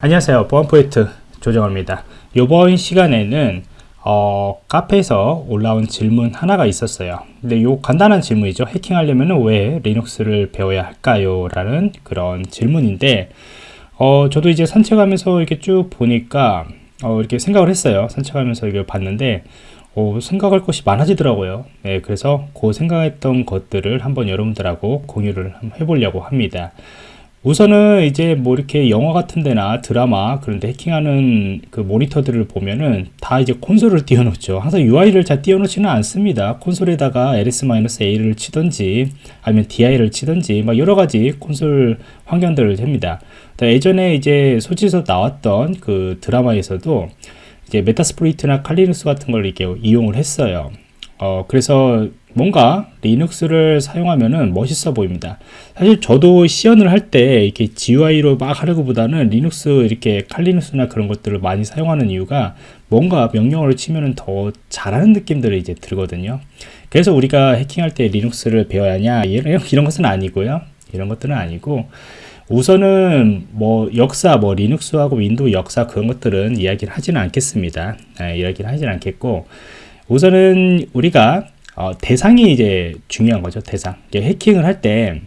안녕하세요. 보안포인트 조정호입니다. 이번 시간에는 어, 카페에서 올라온 질문 하나가 있었어요. 근데 요 간단한 질문이죠. 해킹하려면 왜 리눅스를 배워야 할까요? 라는 그런 질문인데 어, 저도 이제 산책하면서 이렇게 쭉 보니까 어, 이렇게 생각을 했어요. 산책하면서 이걸 봤는데 어, 생각할 것이 많아지더라고요. 네, 그래서 그 생각했던 것들을 한번 여러분들하고 공유를 해보려고 합니다 우선은 이제 뭐 이렇게 영화 같은 데나 드라마 그런데 해킹하는 그 모니터들을 보면은 다 이제 콘솔을 띄워놓죠. 항상 UI를 잘 띄워놓지는 않습니다. 콘솔에다가 ls-a를 치든지 아니면 di를 치든지 막 여러가지 콘솔 환경들을 합니다. 예전에 이제 소지에서 나왔던 그 드라마에서도 이제 메타스프로이트나 칼리눅스 같은 걸 이렇게 이용을 했어요. 어, 그래서 뭔가 리눅스를 사용하면은 멋있어 보입니다. 사실 저도 시연을 할 때 이렇게 GUI로 막 하려고 보다는 리눅스 이렇게 칼리 리눅스나 그런 것들을 많이 사용하는 이유가 뭔가 명령어를 치면은 더 잘하는 느낌들을 이제 들거든요. 그래서 우리가 해킹할 때 리눅스를 배워야 하냐 이런, 이런 것은 아니고요. 이런 것들은 아니고 우선은 뭐 역사 뭐 리눅스하고 윈도우 역사 그런 것들은 이야기를 하지는 않겠습니다. 네, 이야기를 하지는 않겠고 우선은 우리가 어, 대상이 이제 중요한 거죠 대상 해킹을 할 때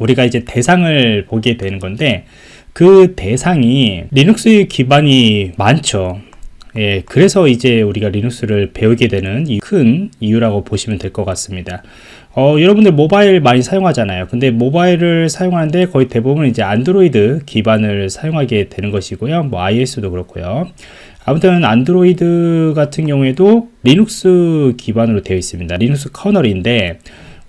우리가 이제 대상을 보게 되는 건데 그 대상이 리눅스 기반이 많죠 예, 그래서 이제 우리가 리눅스를 배우게 되는 큰 이유라고 보시면 될 것 같습니다. 어, 여러분들 모바일 많이 사용하잖아요. 근데 모바일을 사용하는데 거의 대부분 이제 안드로이드 기반을 사용하게 되는 것이고요. 뭐 iOS도 그렇고요. 아무튼 안드로이드 같은 경우에도 리눅스 기반으로 되어 있습니다. 리눅스 kernel인데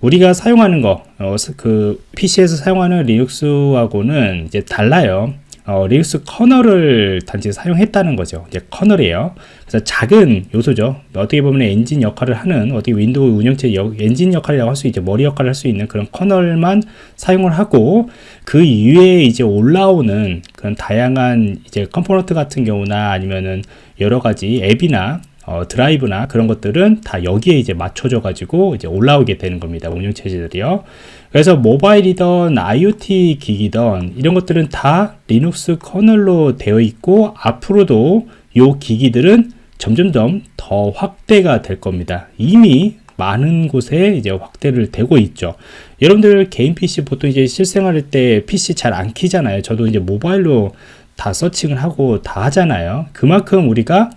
우리가 사용하는 거, 어, 그 PC에서 사용하는 리눅스하고는 이제 달라요. 어, 리눅스 kernel을 단지 사용했다는 거죠. 이제 kernel이에요. 그래서 작은 요소죠. 어떻게 보면 엔진 역할을 하는 어떻게 윈도우 운영체 역, 엔진 역할이라고 할 수 있죠. 머리 역할을 할 수 있는 그런 kernel만 사용을 하고 그 이외에 이제 올라오는 그런 다양한 이제 component 같은 경우나 아니면은 여러 가지 앱이나 어, 드라이브나 그런 것들은 다 여기에 이제 맞춰져 가지고 이제 올라오게 되는 겁니다 운영체제들이요. 그래서 모바일이던 IoT 기기던 이런 것들은 다 리눅스 커널로 되어 있고 앞으로도 이 기기들은 점점점 더 확대가 될 겁니다. 이미 많은 곳에 이제 확대를 되고 있죠. 여러분들 개인 PC 보통 이제 실생활할 때 PC 잘 안 키잖아요. 저도 이제 모바일로 다 searching을 하고 다 하잖아요. 그만큼 우리가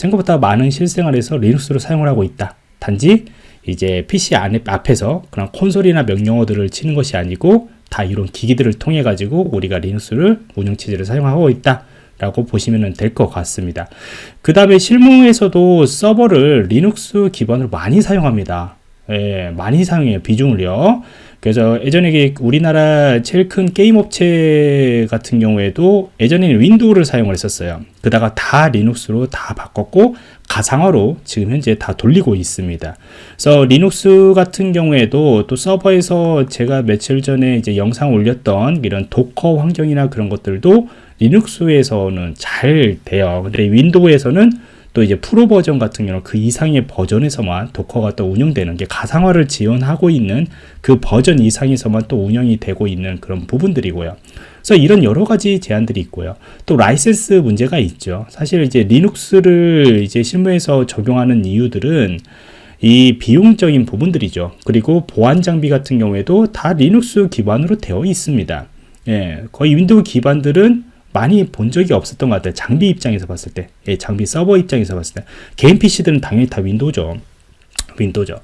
생각보다 많은 실생활에서 리눅스를 사용을 하고 있다. 단지 이제 PC 안에, 앞에서 그런 콘솔이나 명령어들을 치는 것이 아니고 다 이런 기기들을 통해 가지고 우리가 리눅스를 운영체제를 사용하고 있다. 라고 보시면 될 것 같습니다. 그 다음에 실무에서도 서버를 리눅스 기반으로 많이 사용합니다. 예, 많이 사용해요. 비중을요. 그래서 예전에 우리나라 제일 큰 게임 업체 같은 경우에도 예전에는 윈도우를 사용을 했었어요. 그다가 다 리눅스로 다 바꿨고 가상화로 지금 현재 다 돌리고 있습니다. 그래서 리눅스 같은 경우에도 또 서버에서 제가 며칠 전에 이제 영상 올렸던 이런 Docker 환경이나 그런 것들도 리눅스에서는 잘 돼요. 근데 윈도우에서는 또 이제 프로 버전 같은 경우는 그 이상의 버전에서만 도커가 또 운영되는 게 가상화를 지원하고 있는 그 버전 이상에서만 또 운영이 되고 있는 그런 부분들이고요. 그래서 이런 여러 가지 제한들이 있고요. 또 라이센스 문제가 있죠. 사실 이제 리눅스를 이제 실무에서 적용하는 이유들은 이 비용적인 부분들이죠. 그리고 보안 장비 같은 경우에도 다 리눅스 기반으로 되어 있습니다. 예, 거의 윈도우 기반들은 많이 본 적이 없었던 것 같아요. 장비 입장에서 봤을 때, 예, 장비 서버 입장에서 봤을 때, 개인 PC들은 당연히 다 윈도우죠. 윈도우죠.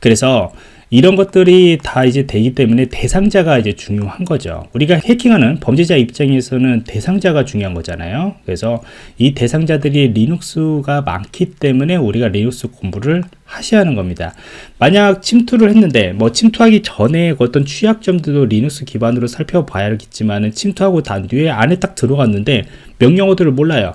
그래서 이런 것들이 다 이제 되기 때문에 대상자가 이제 중요한 거죠. 우리가 해킹하는 범죄자 입장에서는 대상자가 중요한 거잖아요. 그래서 이 대상자들이 리눅스가 많기 때문에 우리가 리눅스 공부를 하셔야 하는 겁니다. 만약 침투를 했는데 뭐 침투하기 전에 어떤 취약점들도 리눅스 기반으로 살펴봐야겠지만 침투하고 난 뒤에 안에 딱 들어갔는데 명령어들을 몰라요.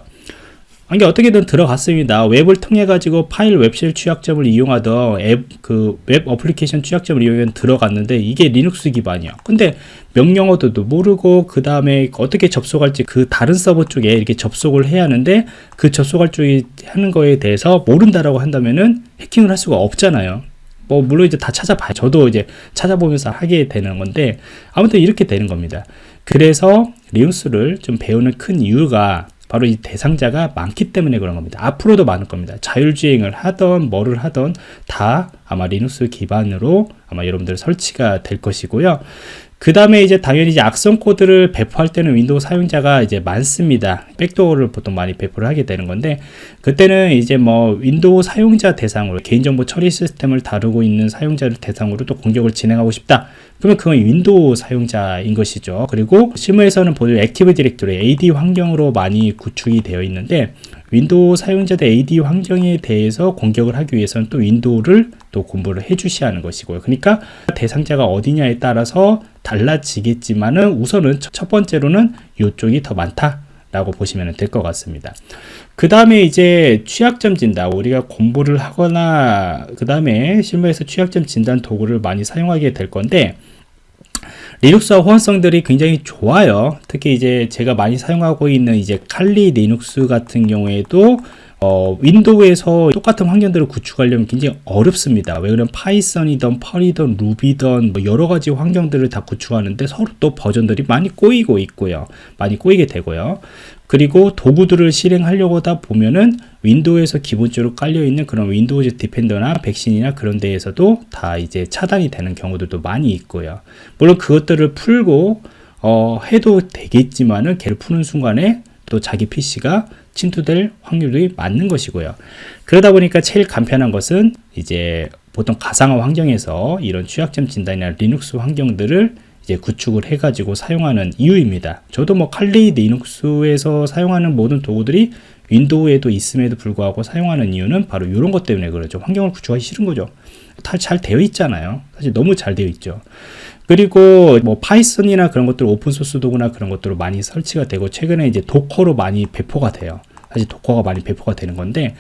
이게 어떻게든 들어갔습니다. 웹을 통해 가지고 파일 web shell 취약점을 이용하던 앱 그 web application 취약점을 이용해 들어갔는데 이게 리눅스 기반이야. 근데 명령어도 모르고 그 다음에 어떻게 접속할지 그 다른 서버 쪽에 이렇게 접속을 해야 하는데 그 접속할 쪽이 하는 거에 대해서 모른다라고 한다면은 해킹을 할 수가 없잖아요. 뭐 물론 이제 다 찾아봐요. 저도 이제 찾아보면서 하게 되는 건데 아무튼 이렇게 되는 겁니다. 그래서 리눅스를 좀 배우는 큰 이유가 바로 이 대상자가 많기 때문에 그런 겁니다. 앞으로도 많을 겁니다. 자율주행을 하던 뭐를 하던 다 아마 리눅스 기반으로 아마 여러분들 설치가 될 것이고요. 그 다음에 이제 당연히 이제 악성 코드를 배포할 때는 윈도우 사용자가 이제 많습니다. backdoor를 보통 많이 배포를 하게 되는 건데 그때는 이제 뭐 윈도우 사용자 대상으로 개인정보 처리 시스템을 다루고 있는 사용자를 대상으로 또 공격을 진행하고 싶다. 그러면 그건 윈도우 사용자인 것이죠. 그리고 실무에서는 보통 Active Directory AD 환경으로 많이 구축이 되어 있는데 윈도우 사용자들 AD 환경에 대해서 공격을 하기 위해서는 또 윈도우를 또 공부를 해 주셔야 하는 것이고요. 그러니까 대상자가 어디냐에 따라서 달라지겠지만은 우선은 첫 번째로는 이쪽이 더 많다. 라고 보시면 될 것 같습니다. 그 다음에 이제 취약점 진단, 우리가 공부를 하거나, 그 다음에 실무에서 취약점 진단 도구를 많이 사용하게 될 건데, 리눅스와 호환성들이 굉장히 좋아요. 특히 이제 제가 많이 사용하고 있는 이제 Kali Linux 같은 경우에도 어, 윈도우에서 똑같은 환경들을 구축하려면 굉장히 어렵습니다. 왜 그러면 Python이든 Perl이든 Ruby든 뭐 여러 가지 환경들을 다 구축하는데 서로 또 버전들이 많이 꼬이고 있고요. 많이 꼬이게 되고요. 그리고 도구들을 실행하려고 하다 보면은 윈도우에서 기본적으로 깔려 있는 그런 Windows Defender나 백신이나 그런 데에서도 다 이제 차단이 되는 경우들도 많이 있고요. 물론 그것들을 풀고 어, 해도 되겠지만은 걔를 푸는 순간에 또 자기 PC가 침투될 확률이 많은 것이고요. 그러다 보니까 제일 간편한 것은 이제 보통 가상화 환경에서 이런 취약점 진단이나 리눅스 환경들을 이제 구축을 해가지고 사용하는 이유입니다. 저도 뭐 칼리 리눅스에서 사용하는 모든 도구들이 윈도우에도 있음에도 불구하고 사용하는 이유는 바로 이런 것 때문에 그렇죠. 환경을 구축하기 싫은 거죠. 다 잘 되어 있잖아요. 사실 너무 잘 되어 있죠. 그리고 뭐 Python이나 그런 것들 open source 도구나 그런 것들로 많이 설치가 되고 최근에 이제 Docker로 많이 배포가 돼요. 사실 도커가 많이 배포가 되는 건데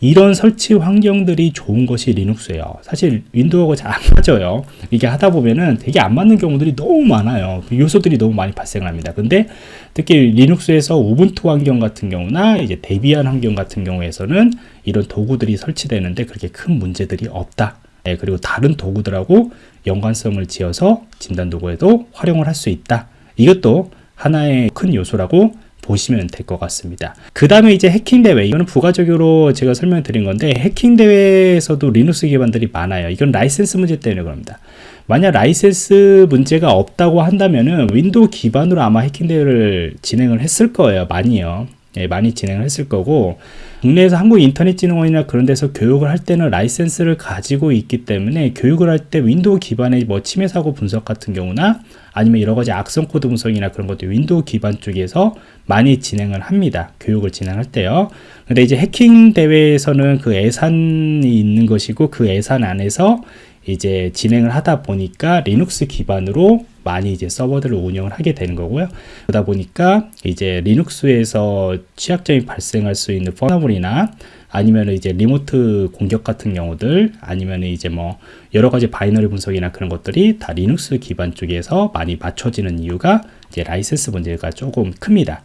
이런 설치 환경들이 좋은 것이 리눅스예요. 사실 윈도우가 잘안 맞아요. 이게 하다 보면은 되게 안 맞는 경우들이 너무 많아요. 요소들이 너무 많이 발생을 합니다. 근데 특히 리눅스에서 Ubuntu 환경 같은 경우나 이제 Debian 환경 같은 경우에서는 이런 도구들이 설치되는데 그렇게 큰 문제들이 없다. 네, 그리고 다른 도구들하고 연관성을 지어서 진단 도구에도 활용을 할 수 있다. 이것도 하나의 큰 요소라고 보시면 될 것 같습니다. 그 다음에 이제 해킹 대회 이거는 부가적으로 제가 설명드린 건데 해킹 대회에서도 리눅스 기반들이 많아요. 이건 라이센스 문제 때문에 그럽니다. 만약 라이센스 문제가 없다고 한다면은 윈도우 기반으로 아마 해킹 대회를 진행을 했을 거예요. 많이요. 예, 많이 진행을 했을 거고 국내에서 한국인터넷진흥원이나 그런 데서 교육을 할 때는 라이센스를 가지고 있기 때문에 교육을 할 때 윈도우 기반의 뭐 침해 사고 분석 같은 경우나 아니면 여러 가지 악성 코드 분석이나 그런 것도 윈도우 기반 쪽에서 많이 진행을 합니다. 교육을 진행할 때요. 근데 이제 해킹 대회에서는 그 예산이 있는 것이고 그 예산 안에서 이제 진행을 하다 보니까 리눅스 기반으로 많이 이제 서버들을 운영을 하게 되는 거고요. 그러다 보니까 이제 리눅스에서 취약점이 발생할 수 있는 pwnable이나 아니면 이제 remote 공격 같은 경우들 아니면 이제 뭐 여러 가지 binary 분석이나 그런 것들이 다 리눅스 기반 쪽에서 많이 맞춰지는 이유가 이제 라이센스 문제가 조금 큽니다.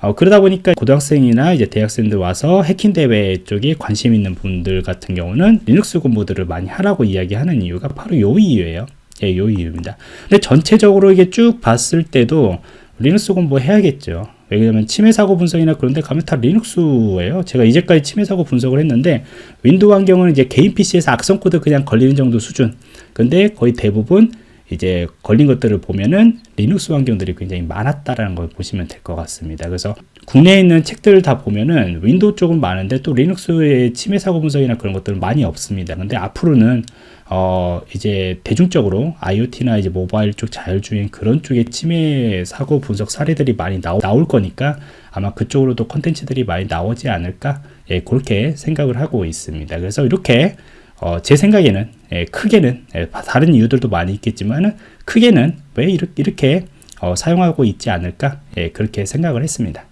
어, 그러다 보니까 고등학생이나 이제 대학생들 와서 해킹 대회 쪽에 관심 있는 분들 같은 경우는 리눅스 공부들을 많이 하라고 이야기하는 이유가 바로 요 이유예요. 예, 요 이유입니다. 근데 전체적으로 이게 쭉 봤을 때도 리눅스 공부 해야겠죠. 왜냐면 침해 사고 분석이나 그런 데 가면 다 리눅스예요. 제가 이제까지 침해 사고 분석을 했는데 윈도우 환경은 이제 개인 PC에서 악성 코드 그냥 걸리는 정도 수준. 근데 거의 대부분 이제 걸린 것들을 보면은 리눅스 환경들이 굉장히 많았다라는 걸 보시면 될 것 같습니다. 그래서 국내에 있는 책들을 다 보면은 윈도우 쪽은 많은데 또 리눅스의 침해 사고 분석이나 그런 것들은 많이 없습니다. 근데 앞으로는 어 이제 대중적으로 IoT나 이제 모바일 쪽 자율주행 그런 쪽에 침해 사고 분석 사례들이 많이 나오, 나올 거니까 아마 그쪽으로도 컨텐츠들이 많이 나오지 않을까 예, 그렇게 생각을 하고 있습니다. 그래서 이렇게 어, 제 생각에는 예, 크게는 예, 다른 이유들도 많이 있겠지만 크게는 왜 이렇게, 이렇게 어, 사용하고 있지 않을까 예, 그렇게 생각을 했습니다.